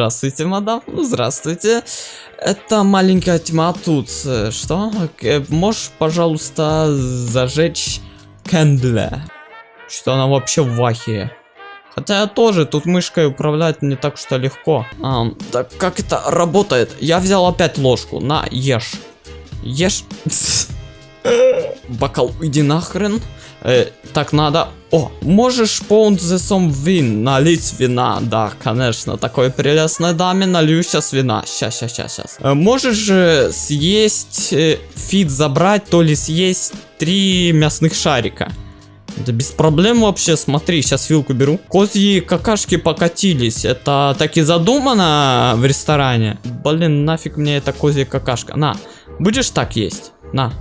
Здравствуйте, мадам. Здравствуйте. Это маленькая тьма тут. Что? Э, Можешь, пожалуйста, зажечь кендля? Что она вообще в ахере. Хотя я тоже, тут мышкой управлять не так что легко. Ам, так как это работает? Я взял опять ложку. На, ешь. Ешь. Бокал, иди нахрен. Э, так надо. О, можешь pound the some вин, налить вина. Да, конечно, такой прелестной даме налью сейчас вина. Сейчас, сейчас, сейчас, сейчас. Э, можешь э, съесть э, фит забрать, то ли съесть три мясных шарика. Да без проблем вообще, смотри, сейчас вилку беру. Козьи какашки покатились. Это так и задумано в ресторане. Блин, нафиг мне эта козья какашка. На, будешь так есть? На.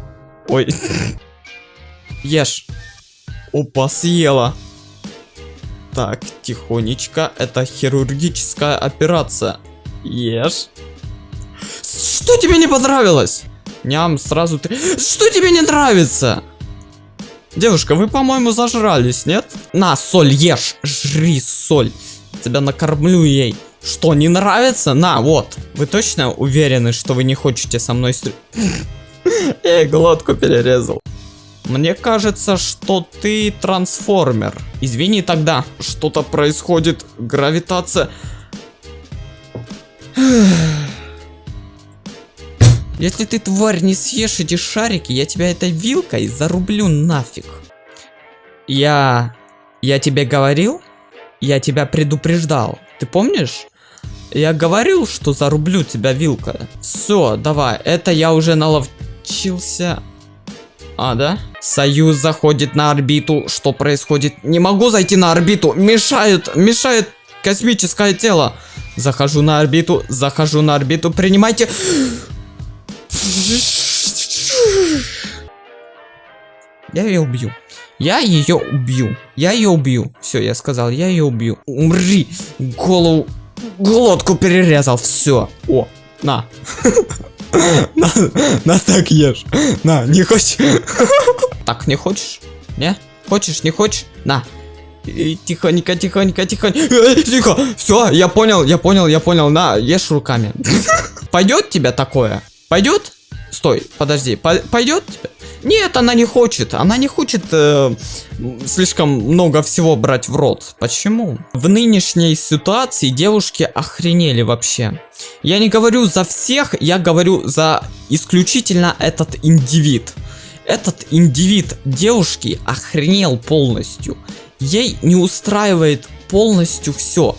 Ой. Ешь. Опа, съела. Так, тихонечко. Это хирургическая операция. Ешь. Что тебе не понравилось? Ням, сразу ты... Что тебе не нравится? Девушка, вы, по-моему, зажрались, нет? На, соль ешь, жри соль. Тебя накормлю ей. Что, не нравится? На, вот. Вы точно уверены, что вы не хотите со мной стрелять? Эй, глотку перерезал. Мне кажется, что ты трансформер. Извини тогда, что-то происходит. Гравитация. Если ты, тварь, не съешь эти шарики, я тебя этой вилкой зарублю нафиг. Я... Я тебе говорил? Я тебя предупреждал. Ты помнишь? Я говорил, что зарублю тебя вилка. Все, давай. Это я уже наловчился. А, да? Союз заходит на орбиту. Что происходит? Не могу зайти на орбиту. Мешает, мешает космическое тело. Захожу на орбиту, захожу на орбиту. Принимайте... Я ее убью. Я ее убью. Я ее убью. Все, я сказал, я ее убью. Умри. Голову, глотку перерезал. Все. О, на. На, на так ешь. На, не хочешь? Так, не хочешь? Не? Хочешь, не хочешь? На. Тихонько, тихонько, тихонько. Э, Тихо. Все, я понял, я понял, я понял. На, ешь руками. Пойдет тебе такое? Пойдет? Стой, подожди, по- пойдет тебе? Нет, она не хочет. Она не хочет э, слишком много всего брать в рот. Почему? В нынешней ситуации девушки охренели вообще. Я не говорю за всех, я говорю за исключительно этот индивид. Этот индивид девушки охренел полностью. Ей не устраивает полностью все.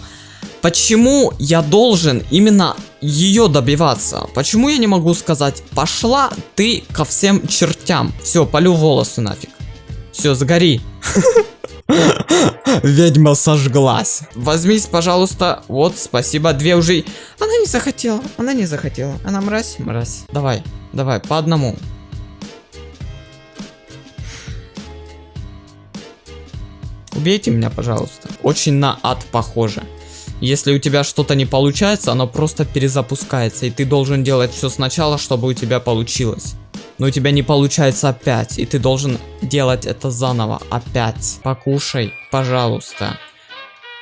Почему я должен именно ее добиваться? Почему я не могу сказать, пошла ты ко всем чертям? Все, полю волосы нафиг. Все, сгори. Ведьма сожглась. Возьмись, пожалуйста. Вот, спасибо. Две уже. Она не захотела. Она не захотела. Она мразь, мразь. Давай, давай, по одному. Убейте меня, пожалуйста. Очень на ад похоже. Если у тебя что-то не получается, оно просто перезапускается, и ты должен делать все сначала, чтобы у тебя получилось. Но у тебя не получается опять, и ты должен делать это заново опять. Покушай, пожалуйста.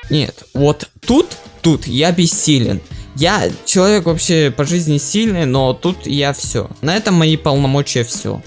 Нет, вот тут, тут я бессилен. Я человек вообще по жизни сильный, но тут я все. На этом мои полномочия все.